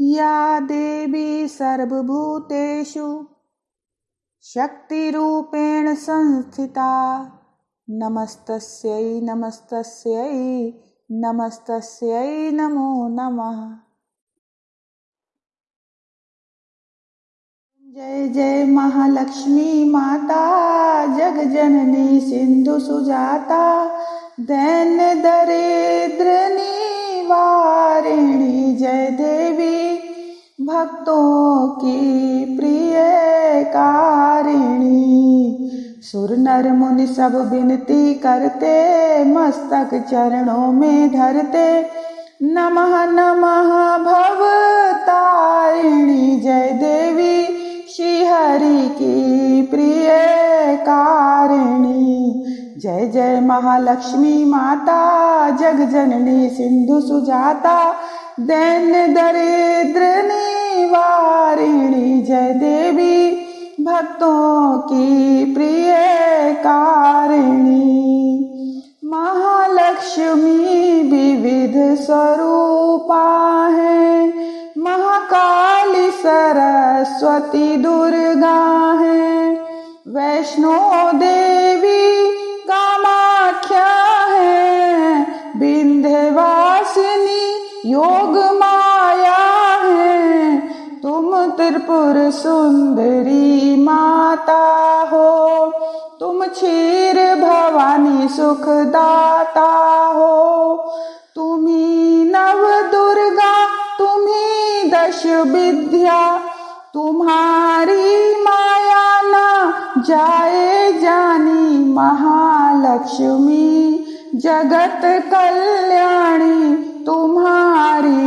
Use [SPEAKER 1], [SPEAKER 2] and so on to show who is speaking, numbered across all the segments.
[SPEAKER 1] या देवी सर्वभूतेषु। शक्तिरूपेण संस्थिता। नमस्तस्यै नमस्तस्यै नमस्तस्यै नमो नमः। जय जय महालक्ष्मी माता, जगजननी सिंधु सुजाता दैन्य दरिद्र देवी भक्तों की प्रिय कारिणी। सुर नर मुनि सब विनती करते, मस्तक चरणों में धरते। नमः नमः भव तारिणी, जय देवी। श्री हरि की प्रिय कारिणी। जय जय महालक्ष्मी माता जग जननी सिंधु सुजाता। दैन दरिद्र निवारिणी जय देवी, भक्तों की प्रिय कारिणी। महालक्ष्मी विविध स्वरूपा है, महाकाली सरस्वती दुर्गा है। वैष्णो देवी कामाख्या है विंध्यवासिनी योग माया है तुम त्रिपुर सुंदरी माता हो। तुम क्षीर भवानी सुखदाता हो। तुम्ही नव दुर्गा, तुम्ही दश विद्या। तुम्हारी माया न जाए जानी महालक्ष्मी। जगत कल्याणी, तुम्हारी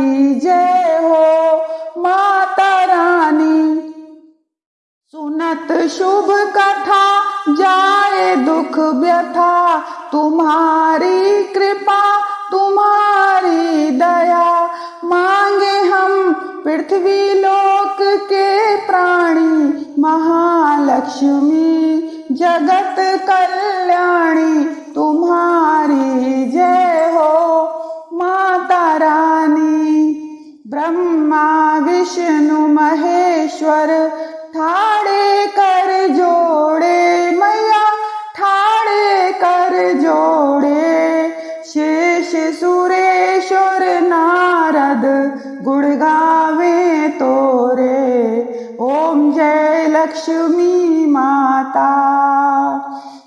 [SPEAKER 1] पृथ्वी लोक के प्राणी, महालक्ष्मी, जगत कल्याणी, तुम्हारी जय हो, माता रानी। ब्रह्मा, विष्णु, महेश्वर ठाड़े कर लक्ष्मी माता।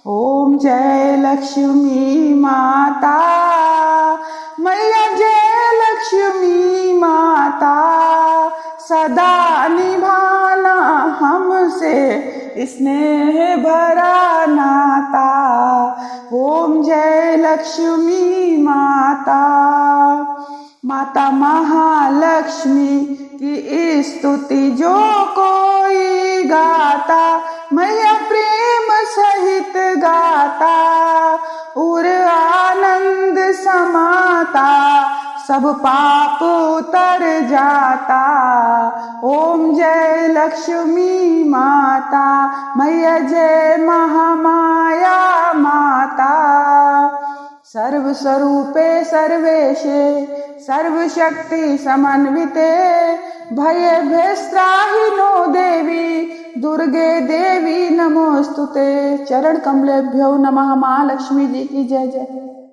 [SPEAKER 1] ओम जय लक्ष्मी माता। मैया जय लक्ष्मी माता। सदा निभाना हमसे स्नेह भरा नाता। ओम जय लक्ष्मी माता। माता महालक्ष्मी की स्तुति जो कोई गाता, मैया प्रेम सहित गाता, उर आनंद समाता, सब पाप उतर जाता। ओम जय लक्ष्मी माता, मैया जय महामाया माता। सर्व स्वरूपे सर्वेशे सर्वशक्ति समन्विते भय नो देवी, दुर्गे देवी नमोस्तुते चरण कमलेभ्यो नमः महालक्ष्मी जी की जय जय।